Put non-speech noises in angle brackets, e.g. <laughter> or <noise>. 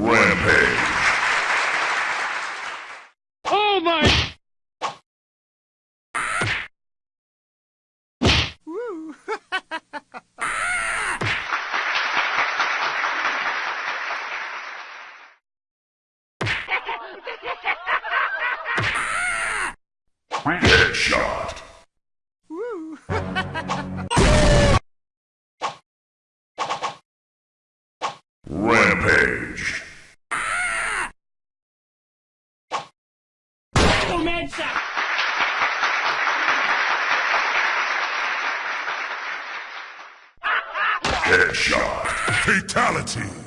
Rampage. Oh my! <laughs> Rampage! Headshot. Fatality.